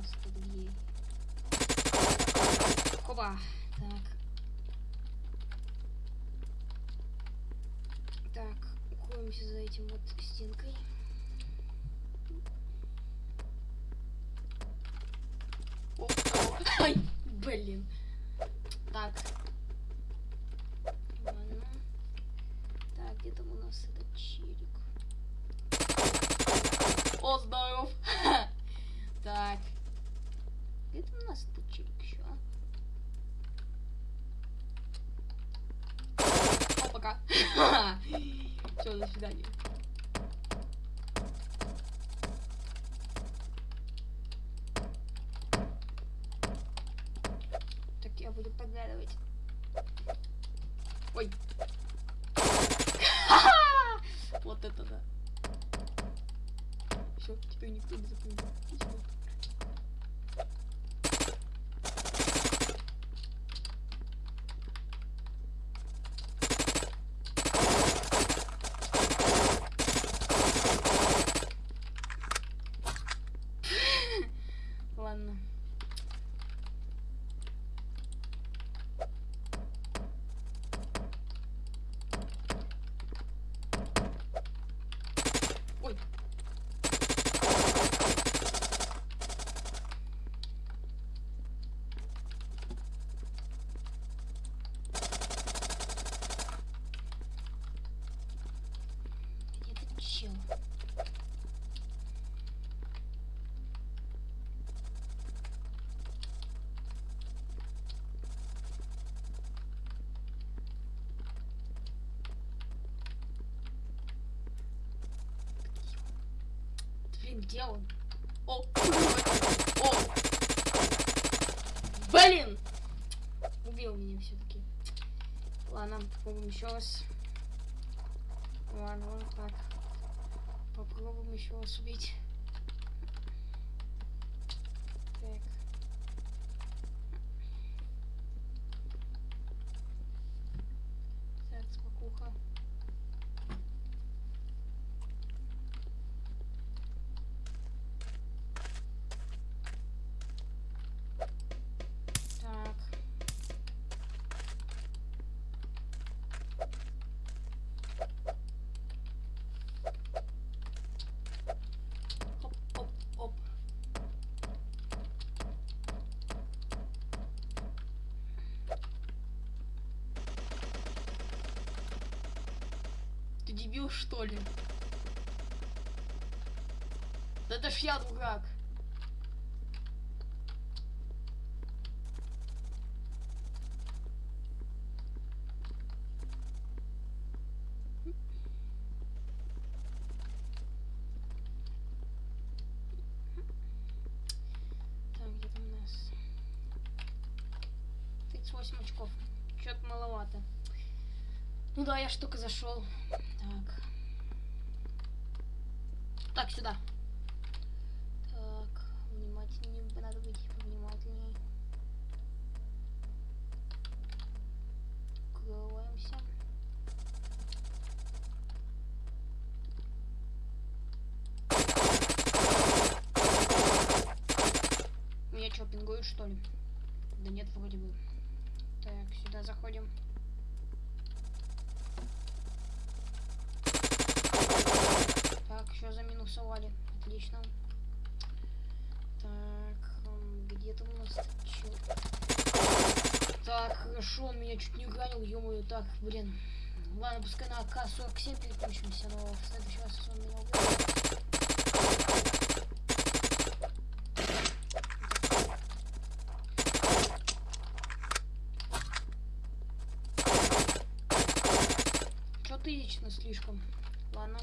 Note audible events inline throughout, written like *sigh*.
нас тут гей? Хоба! Так. Так, укроемся за этим вот стенкой. О, о, Ай, блин. Так. Ладно. Так, где там у нас этот челик? О, здоров! Так. Где там у нас этот челик еще? О, пока. Все, до свидания. Так я буду подглядывать. Ой. *laughs* Вот это да. Все, теперь никто не запомнил. Отлично. Ладно. Ой. Где этот чел? Блин, где он? О! О! Блин! Убил меня все-таки. Ладно, попробуем еще раз. Ладно, вот так. Попробуем еще раз убить. Так. Так, спокуха. Так. Оп, оп, оп. Ты дебил, что ли? Да это ж я дурак. Так, где у нас? 38 очков. Чё-то маловато. Ну да, я ж зашел. Так. Так, сюда. Так, внимательнее, надо быть повнимательнее. Укрываемся. Меня что, пингуют, что ли? Да нет, вроде бы. Так, сюда заходим. Так, еще заминусовали. Отлично. Так, м, где там у нас чел? Так, хорошо, он меня чуть не ранил, ё Так, блин. Ладно, пускай на АК-47 переключимся, но в следующий раз он меня убьет. Чё ты слишком? Ладно.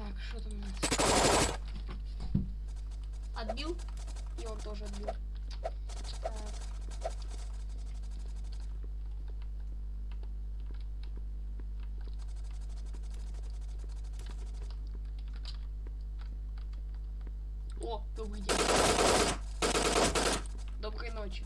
Так, что там у нас? Отбил? И он тоже отбил. Так. О, добрый день. Доброй ночи.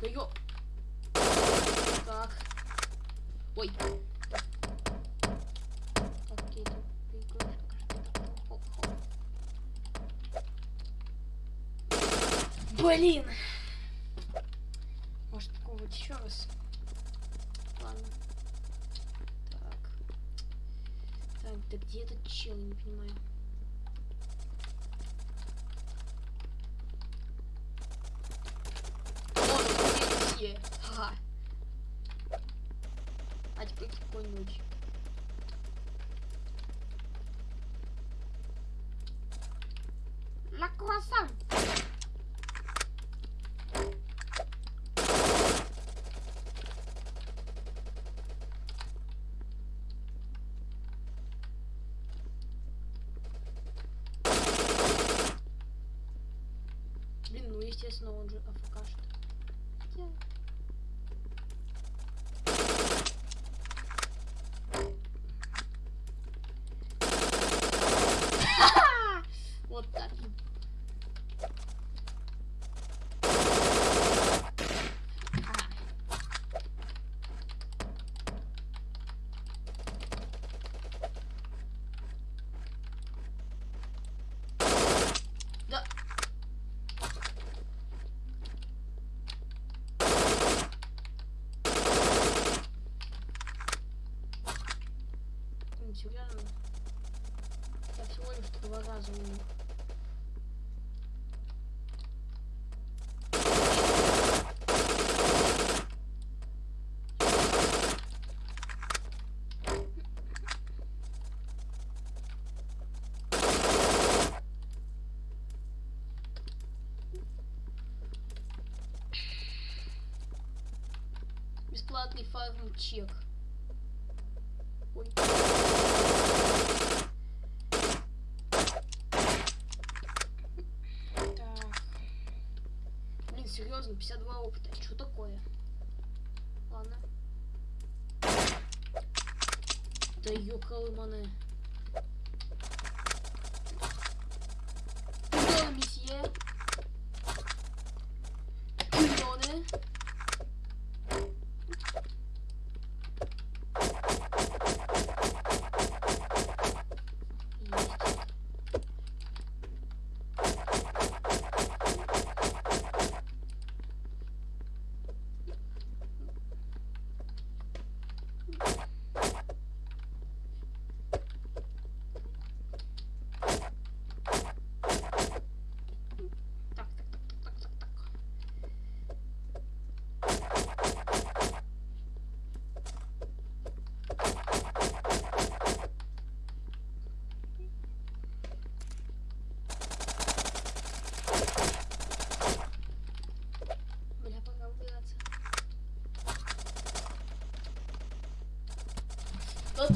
Да ё... Так. Ой. Блин! Может попробовать еще раз? Ладно. Так. Так, да где этот чел, не понимаю. Вот, где Ага. А теперь какой-нибудь. Ла круассан. Блин, ну естественно он же АФК что. Хотя... Вот так. Да. Блин, серьезно? Я всего лишь Бесплатный фарм чек. Ой. Так. Блин, серьезно, 52 опыта. Что такое? Ладно. Да ёкалыманы. Пардон,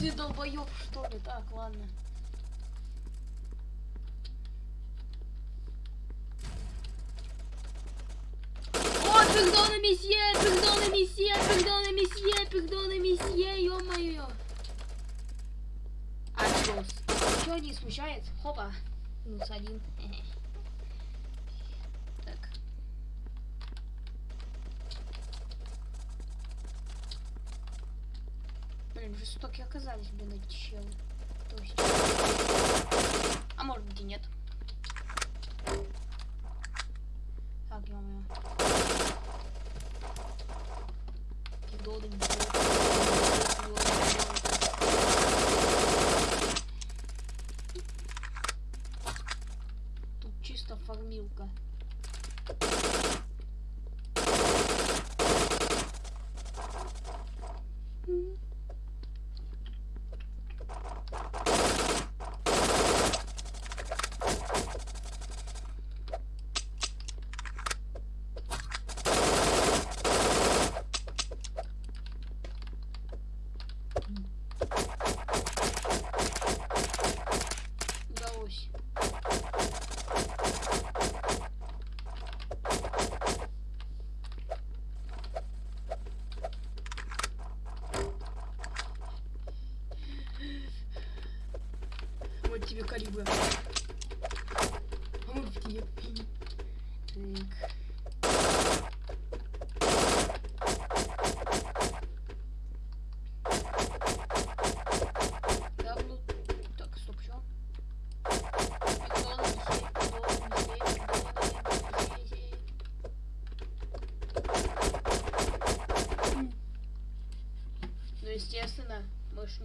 ты долбоёб, что ли? Так, ладно. О, пардон, месье, пардон, месье, пардон, месье, пардон, месье, ё-моё. А, чё, чё не смущает? Хопа, минус один. Так. *laughs* Жестоки оказались, блин, эти челы. То. А может быть и нет. Так. Пидоды, не Тут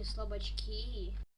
слабачки.